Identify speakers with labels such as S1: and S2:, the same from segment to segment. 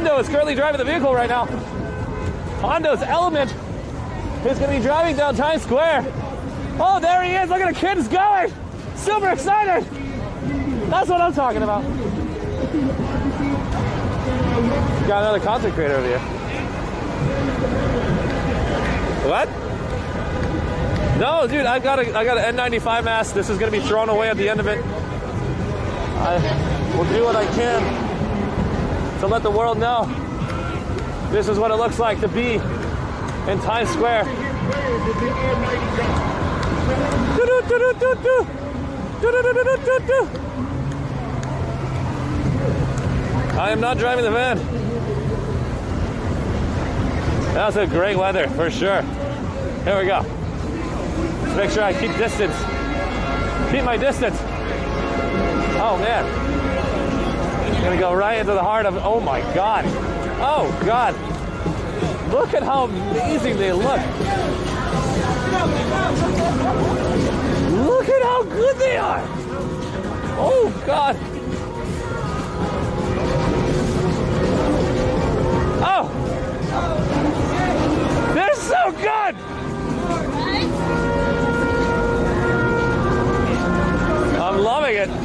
S1: Hondo is currently driving the vehicle right now. Hondo's Element is going to be driving down Times Square. Oh, there he is. Look at the kids going. Super excited. That's what I'm talking about. Got another content creator over here. What? No, dude, I got a I got an N95 mask. This is gonna be thrown away at the end of it. I will do what I can to let the world know this is what it looks like to be in Times Square. I am not driving the van. That's a great weather for sure. Here we go. Make sure I keep distance. Keep my distance. Oh man. Gonna go right into the heart of oh my god. Oh god. Look at how amazing they look. Look at how good they are. Oh god. Oh! They're so good! I'm loving it.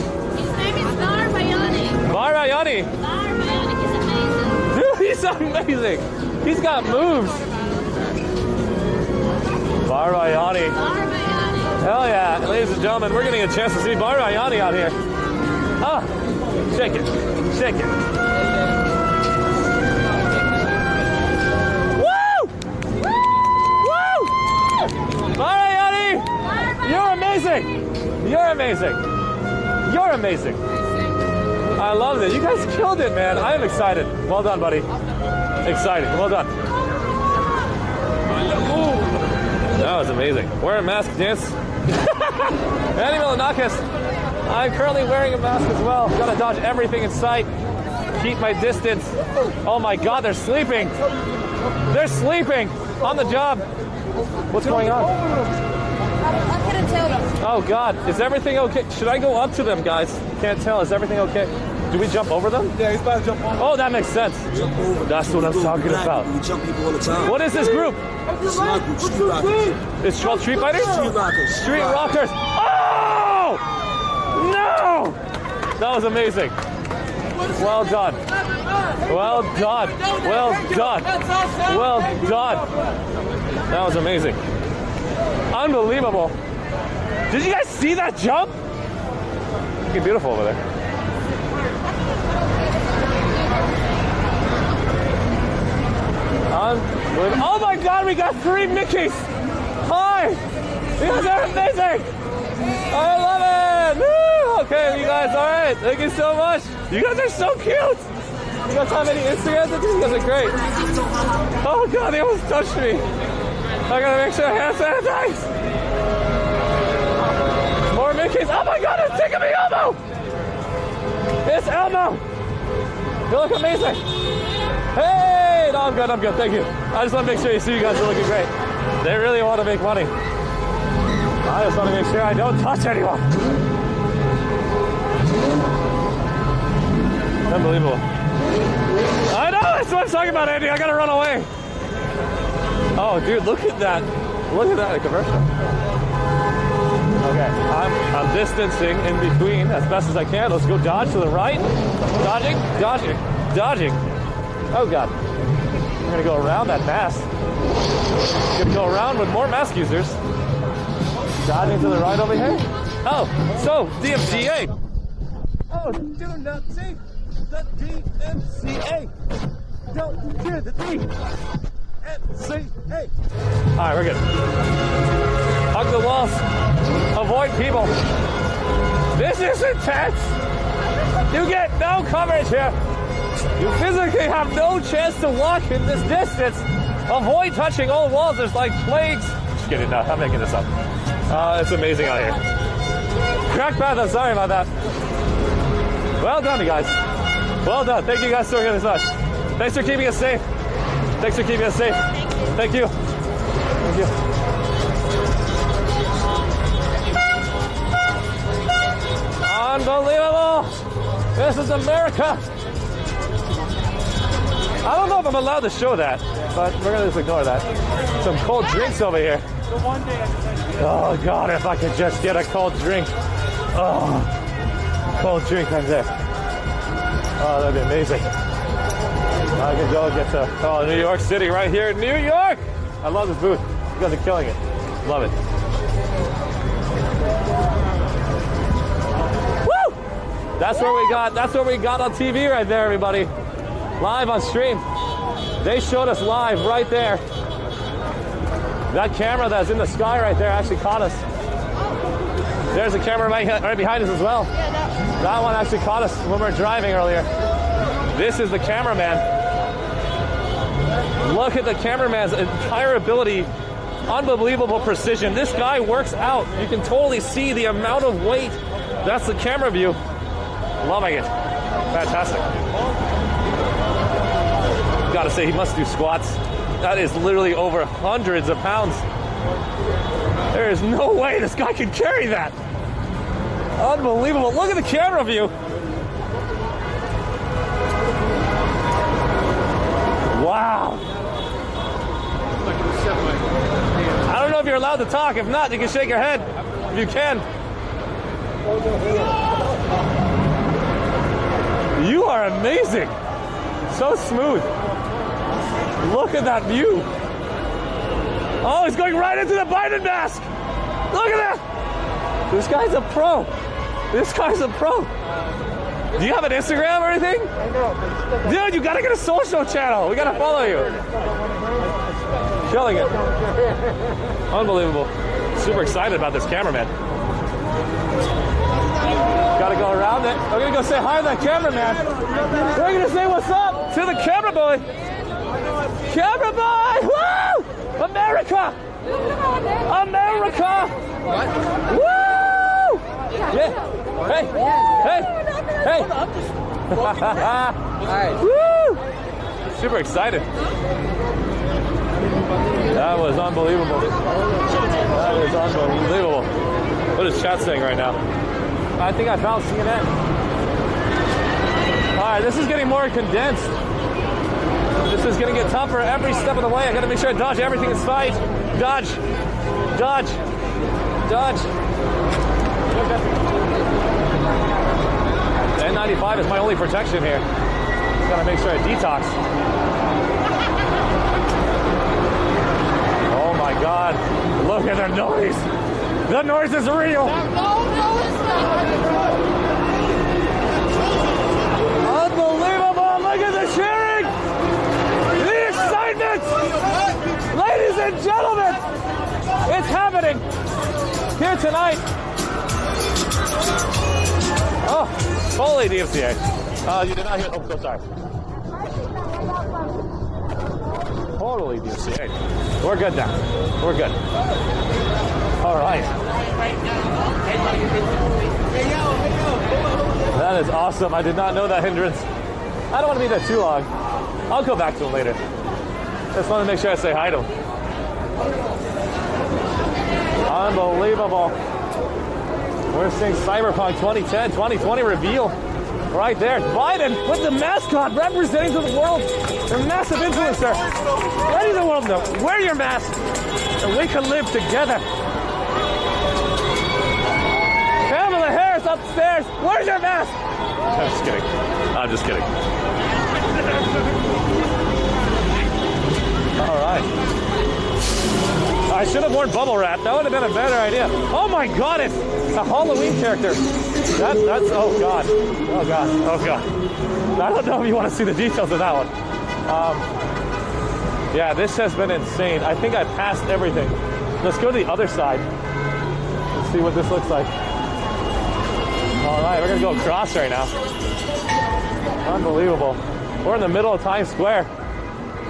S2: Bar Bionic is amazing.
S1: Dude, he's amazing. He's got moves. Barayani. Hell yeah. Ladies and gentlemen, we're getting a chance to see Barayani out here. Ah, shake it. Shake it. Woo! Woo! You're amazing! You're amazing! You're amazing! I love it. You guys killed it, man. I am excited. Well done, buddy. Excited. Well done. That was amazing. Wear a mask, dance. Andy Milonakis. I'm currently wearing a mask as well. Gotta dodge everything in sight. Keep my distance. Oh my god, they're sleeping. They're sleeping on the job. What's going on?
S2: I couldn't tell you.
S1: Oh God, is everything okay? Should I go up to them, guys? Can't tell. Is everything okay? Do we jump over them?
S3: Yeah, he's about to jump on.
S1: Oh, that makes sense.
S3: Jump over.
S1: That's what I'm talking
S3: Black
S1: about.
S3: We jump people all the time.
S1: What is this group?
S3: It's my group, Street Rockers.
S1: It's called Street Fighters?
S3: Street Rockers.
S1: Street Rockers. Oh! No! That was amazing. Well done. Well done. Well done. Well done. That was amazing. Unbelievable. Did you guys see that jump? Looking beautiful over there. Unbelievable. We got three Mickeys! Hi! You guys are amazing! I love it! Woo! Okay, you guys, alright. Thank you so much. You guys are so cute! You guys have any Instagrams? You guys are great. Oh god, they almost touched me. I gotta make sure I hand sanitize. More Mickeys. Oh my god, it's taking me Elmo! It's Elmo! You look amazing. Hey! No, I'm good, I'm good, thank you. I just want to make sure you see you guys are looking great. They really want to make money. I just want to make sure I don't touch anyone. Unbelievable. I know, that's what I'm talking about, Andy. I gotta run away. Oh, dude, look at that. Look at that commercial. Okay, I'm, I'm distancing in between as best as I can. Let's go dodge to the right. Dodging, dodging, dodging. Oh, God. We're gonna go around that mask. Gonna go around with more mask users. Dodging to the right over here. Oh, so DMCA. Oh, do not see the DMCA. Don't hear the DMCA. All right, we're good. Hug the walls. Avoid people. This is intense. You get no coverage here. You physically have no chance to walk in this distance. Avoid touching all walls. There's like plagues. Just kidding. No, I'm making this up. Uh, it's amazing out here. Crack path. I'm sorry about that. Well done, you guys. Well done. Thank you guys so much. Thanks for keeping us safe. Thanks for keeping us safe. Thank you. Thank you. Unbelievable. This is America. If I'm allowed to show that, but we're gonna just ignore that. Some cold drinks over here. Oh God, if I could just get a cold drink. Oh, cold drink right there. Oh, that'd be amazing. I could go get to oh New York City right here, in New York. I love this booth. You guys are killing it. Love it. Woo! That's where we got. That's where we got on TV right there, everybody. Live on stream. They showed us live right there. That camera that's in the sky right there actually caught us. There's a camera right, behind us as well. That one actually caught us when we were driving earlier. This is the cameraman. Look at the cameraman's entire ability. Unbelievable precision. This guy works out. You can totally see the amount of weight. That's the camera view. Loving it. Fantastic. Gotta say, he must do squats. That is literally over hundreds of pounds. There is no way this guy can carry that. Unbelievable. Look at the camera view. Wow. I don't know if you're allowed to talk. If not, you can shake your head. If you can. You are amazing. So smooth. Look at that view. Oh, he's going right into the Biden mask. Look at that. This guy's a pro. This guy's a pro. Do you have an Instagram or anything? I know. Dude, you gotta get a social channel. We gotta follow you. Killing it. Unbelievable. Super excited about this cameraman. Go around it. I'm gonna go say hi to that cameraman. We're gonna say what's up to the camera boy. Camera boy! Woo! America! America! Woo! Yeah. Hey! Hey! Hey! Woo! Super excited. That was unbelievable. That was unbelievable. What is chat saying right now? I think I found CNN. All right, this is getting more condensed. This is going to get tougher every step of the way. I got to make sure I dodge everything in sight. Dodge, dodge, dodge. The N95 is my only protection here. Got to make sure I detox. Oh my God! Look at the noise. The noise is real. Unbelievable! Look at the cheering! The excitement! Ladies and gentlemen, it's happening here tonight. Oh, holy DMCA. Uh, you did not hear. Oh, so sorry. Totally DMCA. We're good now. We're good. All right. That is awesome. I did not know that hindrance. I don't want to be there too long. I'll go back to him later. Just want to make sure I say hi to him. Unbelievable. We're seeing Cyberpunk 2010, 2020 reveal right there. Biden with the mascot representing to the world. A massive influencer. Letting the world know, wear your mask and we can live together. Kamala Harris upstairs. Where's your mask? I'm just kidding. I'm just kidding. All right. I should have worn bubble wrap. That would have been a better idea. Oh my god, it's a Halloween character. That, that's, oh god. Oh god. Oh god. I don't know if you want to see the details of that one. Um, yeah, this has been insane. I think I passed everything. Let's go to the other side. Let's see what this looks like. All right, we're gonna go across right now. Unbelievable. We're in the middle of Times Square.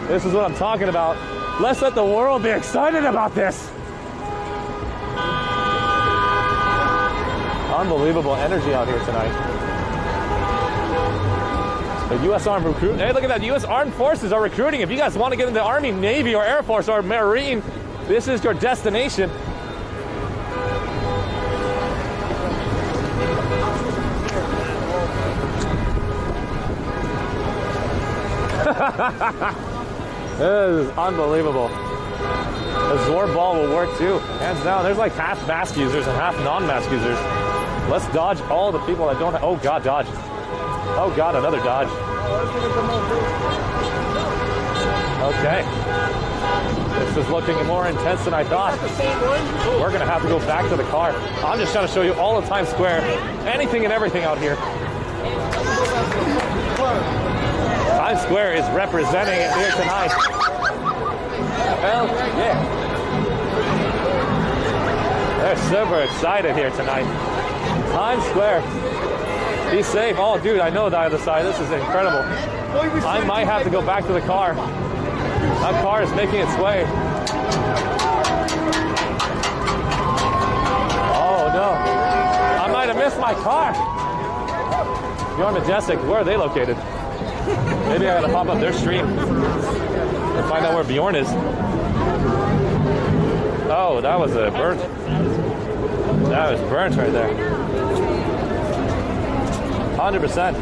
S1: This is what I'm talking about. Let's let the world be excited about this. Unbelievable energy out here tonight. The U.S. Armed Recruit. Hey, look at that. The U.S. Armed Forces are recruiting. If you guys want to get into the Army, Navy, or Air Force, or Marine, this is your destination. This is unbelievable. The Zor ball will work too. Hands down. There's like half mask users and half non-mask users. Let's dodge all the people that don't have, oh god, dodge. Oh god, another dodge. Okay. This is looking more intense than I thought. We're gonna have to go back to the car. I'm just trying to show you all of Times Square, anything and everything out here. Times Square is representing it here tonight. Hell yeah. They're super excited here tonight. Times Square. Be safe. Oh, dude, I know the other side. This is incredible. I might have to go back to the car. That car is making its way. Oh, no. I might have missed my car. You're Majestic. Where are they located? Maybe I gotta pop up their stream and find out where Bjorn is. Oh, that was a burnt. That was burnt right there. 100%.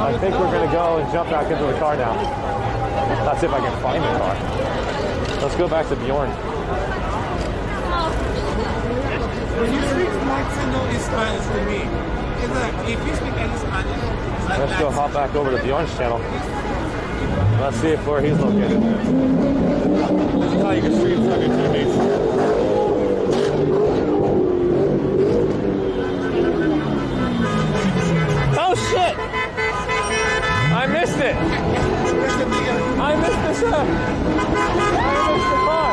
S1: I think we're gonna go and jump back into the car now. That's if I can find the car. Let's go back to Bjorn.
S4: When you speak Latino is Spanish to me. It's like, if you speak any Spanish,
S1: Let's go hop back over to Bjorn's channel. Let's see if where he's located. This is how you can stream from your teammates. Oh shit! I missed it! I missed the shot! I!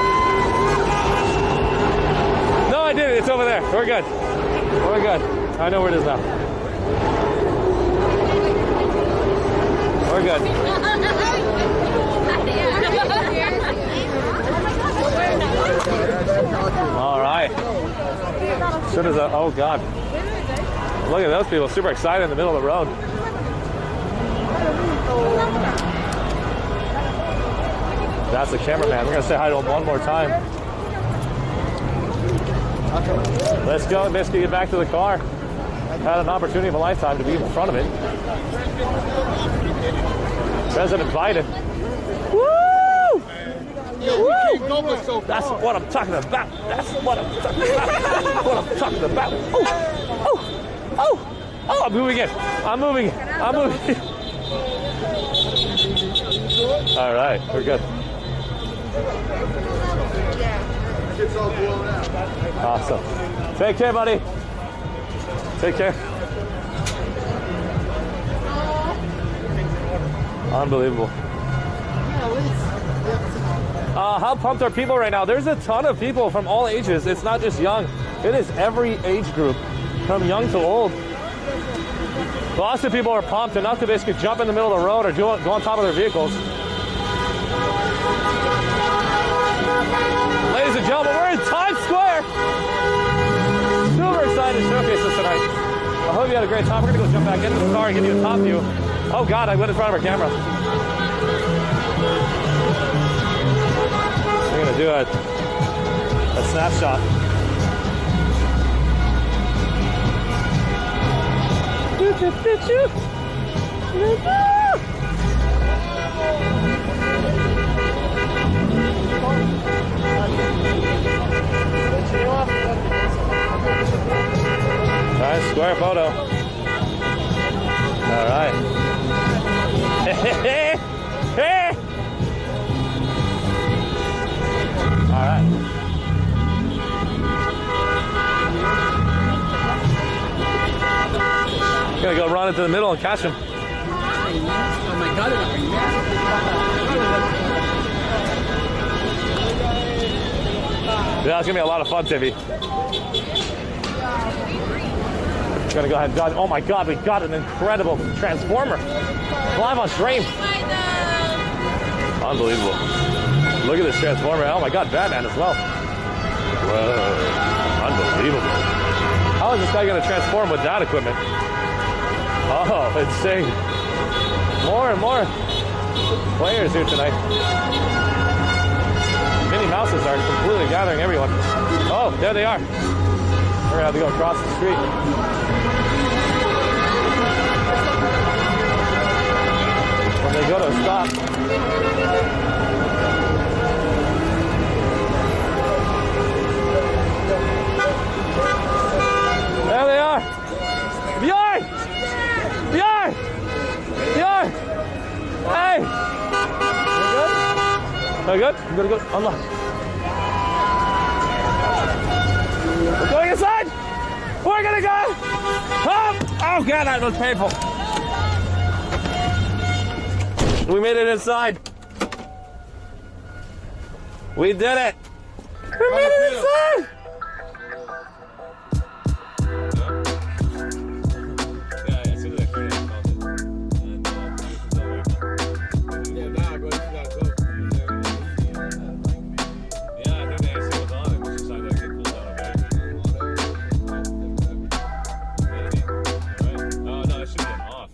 S1: No, I did it. It's over there. We're good. We're good. I know where it is now. We're good. All right. Soon as a, oh god. Look at those people, super excited in the middle of the road. That's the cameraman. We're gonna say hi to him one more time. Let's go, Misty, get back to the car. Had an opportunity of a lifetime to be in front of it. President Biden. Woo! Woo! That's what I'm talking about. That's what I'm talking about. That's what I'm talking about. Oh, oh, oh, oh, I'm moving it. I'm moving it. I'm moving it. All right, we're good. Awesome. Take care, buddy. Take care. Unbelievable. Uh, how pumped are people right now? There's a ton of people from all ages. It's not just young. It is every age group, from young to old. Lots of people are pumped enough to basically jump in the middle of the road or do, go on top of their vehicles. Ladies and gentlemen, we're in Times Square. Super excited to showcase this tonight. I hope you had a great time. We're gonna go jump back into the car and give you a top view. Oh God, I went in front of our camera. Do a, a snapshot. Nice square photo. Gonna go run into the middle and catch him. Yeah, it's gonna be a lot of fun, Tiffy. Gonna go ahead and dodge. Oh my God, we got an incredible transformer live on stream. Unbelievable. Look at this transformer. Oh my God, Batman as well. Whoa, unbelievable. How is this guy gonna transform with that equipment? Oh, it's seeing more and more players here tonight. Minnie Mouses are completely gathering everyone. Oh, there they are. We're going to have to go across the street. they go to a stop. I'm gonna go. Allah. We're going inside. We're gonna go. Up. Oh god, that was painful. We made it inside. We did it. We made it inside.